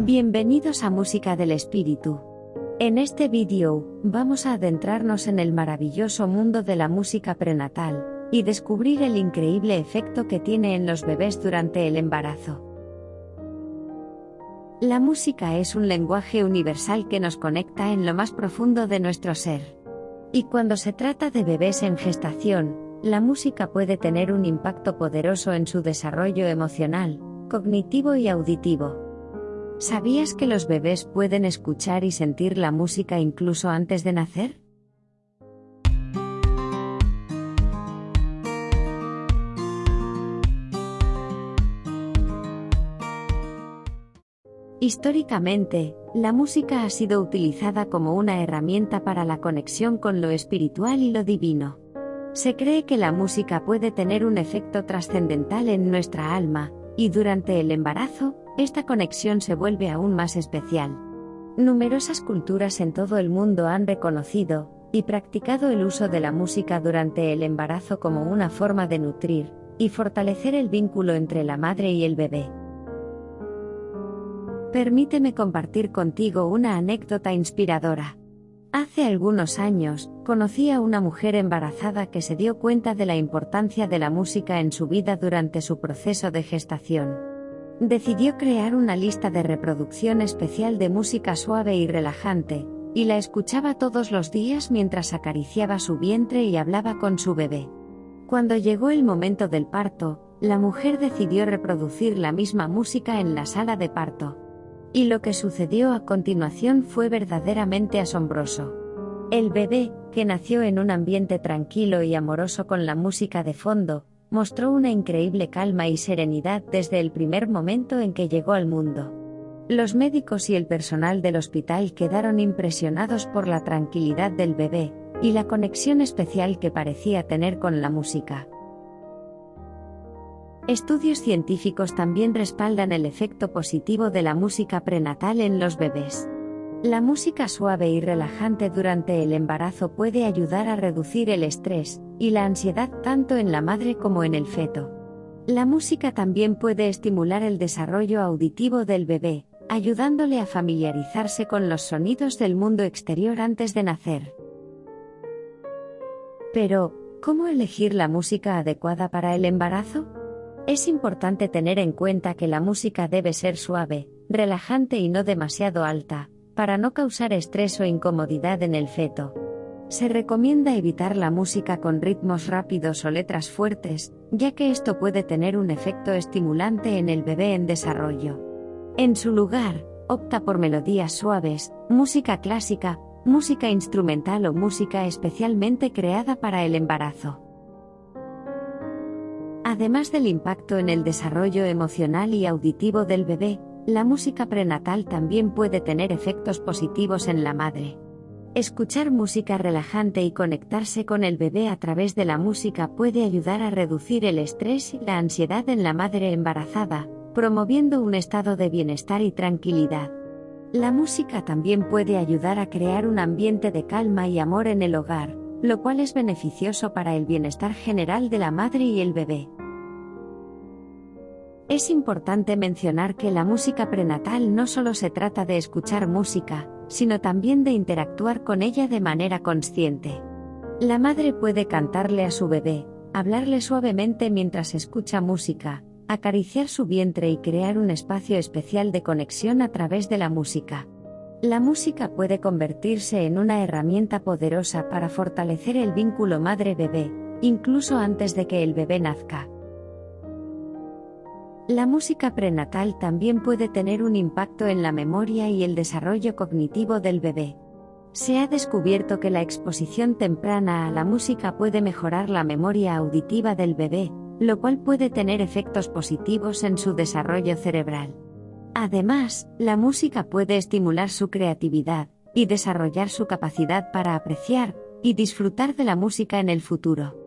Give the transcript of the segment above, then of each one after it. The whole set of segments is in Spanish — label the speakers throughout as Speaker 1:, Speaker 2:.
Speaker 1: Bienvenidos a Música del Espíritu. En este vídeo, vamos a adentrarnos en el maravilloso mundo de la música prenatal, y descubrir el increíble efecto que tiene en los bebés durante el embarazo. La música es un lenguaje universal que nos conecta en lo más profundo de nuestro ser. Y cuando se trata de bebés en gestación, la música puede tener un impacto poderoso en su desarrollo emocional, cognitivo y auditivo. ¿Sabías que los bebés pueden escuchar y sentir la música incluso antes de nacer? Históricamente, la música ha sido utilizada como una herramienta para la conexión con lo espiritual y lo divino. Se cree que la música puede tener un efecto trascendental en nuestra alma, y durante el embarazo, esta conexión se vuelve aún más especial. Numerosas culturas en todo el mundo han reconocido y practicado el uso de la música durante el embarazo como una forma de nutrir y fortalecer el vínculo entre la madre y el bebé. Permíteme compartir contigo una anécdota inspiradora. Hace algunos años, conocí a una mujer embarazada que se dio cuenta de la importancia de la música en su vida durante su proceso de gestación. Decidió crear una lista de reproducción especial de música suave y relajante, y la escuchaba todos los días mientras acariciaba su vientre y hablaba con su bebé. Cuando llegó el momento del parto, la mujer decidió reproducir la misma música en la sala de parto. Y lo que sucedió a continuación fue verdaderamente asombroso. El bebé, que nació en un ambiente tranquilo y amoroso con la música de fondo, mostró una increíble calma y serenidad desde el primer momento en que llegó al mundo. Los médicos y el personal del hospital quedaron impresionados por la tranquilidad del bebé, y la conexión especial que parecía tener con la música. Estudios científicos también respaldan el efecto positivo de la música prenatal en los bebés. La música suave y relajante durante el embarazo puede ayudar a reducir el estrés y la ansiedad tanto en la madre como en el feto. La música también puede estimular el desarrollo auditivo del bebé, ayudándole a familiarizarse con los sonidos del mundo exterior antes de nacer. Pero, ¿cómo elegir la música adecuada para el embarazo? Es importante tener en cuenta que la música debe ser suave, relajante y no demasiado alta, para no causar estrés o incomodidad en el feto. Se recomienda evitar la música con ritmos rápidos o letras fuertes, ya que esto puede tener un efecto estimulante en el bebé en desarrollo. En su lugar, opta por melodías suaves, música clásica, música instrumental o música especialmente creada para el embarazo. Además del impacto en el desarrollo emocional y auditivo del bebé, la música prenatal también puede tener efectos positivos en la madre. Escuchar música relajante y conectarse con el bebé a través de la música puede ayudar a reducir el estrés y la ansiedad en la madre embarazada, promoviendo un estado de bienestar y tranquilidad. La música también puede ayudar a crear un ambiente de calma y amor en el hogar, lo cual es beneficioso para el bienestar general de la madre y el bebé. Es importante mencionar que la música prenatal no solo se trata de escuchar música, sino también de interactuar con ella de manera consciente. La madre puede cantarle a su bebé, hablarle suavemente mientras escucha música, acariciar su vientre y crear un espacio especial de conexión a través de la música. La música puede convertirse en una herramienta poderosa para fortalecer el vínculo madre-bebé, incluso antes de que el bebé nazca. La música prenatal también puede tener un impacto en la memoria y el desarrollo cognitivo del bebé. Se ha descubierto que la exposición temprana a la música puede mejorar la memoria auditiva del bebé, lo cual puede tener efectos positivos en su desarrollo cerebral. Además, la música puede estimular su creatividad y desarrollar su capacidad para apreciar y disfrutar de la música en el futuro.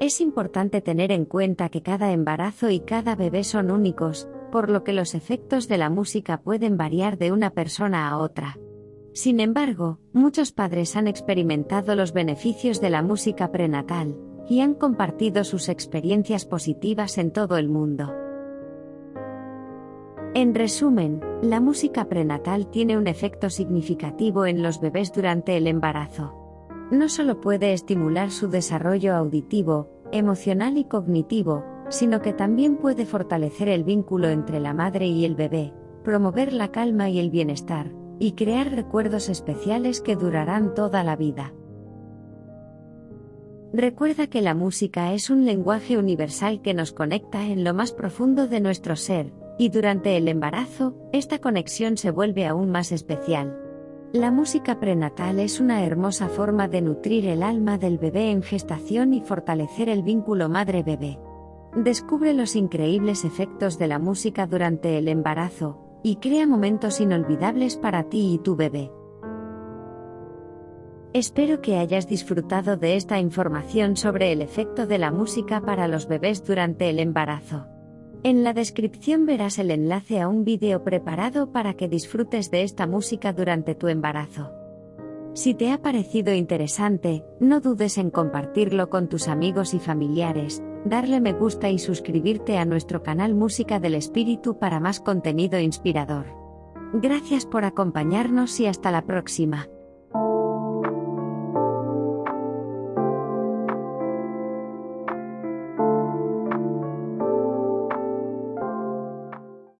Speaker 1: Es importante tener en cuenta que cada embarazo y cada bebé son únicos, por lo que los efectos de la música pueden variar de una persona a otra. Sin embargo, muchos padres han experimentado los beneficios de la música prenatal, y han compartido sus experiencias positivas en todo el mundo. En resumen, la música prenatal tiene un efecto significativo en los bebés durante el embarazo. No solo puede estimular su desarrollo auditivo, emocional y cognitivo, sino que también puede fortalecer el vínculo entre la madre y el bebé, promover la calma y el bienestar, y crear recuerdos especiales que durarán toda la vida. Recuerda que la música es un lenguaje universal que nos conecta en lo más profundo de nuestro ser, y durante el embarazo, esta conexión se vuelve aún más especial. La música prenatal es una hermosa forma de nutrir el alma del bebé en gestación y fortalecer el vínculo madre-bebé. Descubre los increíbles efectos de la música durante el embarazo, y crea momentos inolvidables para ti y tu bebé. Espero que hayas disfrutado de esta información sobre el efecto de la música para los bebés durante el embarazo. En la descripción verás el enlace a un vídeo preparado para que disfrutes de esta música durante tu embarazo. Si te ha parecido interesante, no dudes en compartirlo con tus amigos y familiares, darle me gusta y suscribirte a nuestro canal Música del Espíritu para más contenido inspirador. Gracias por acompañarnos y hasta la próxima.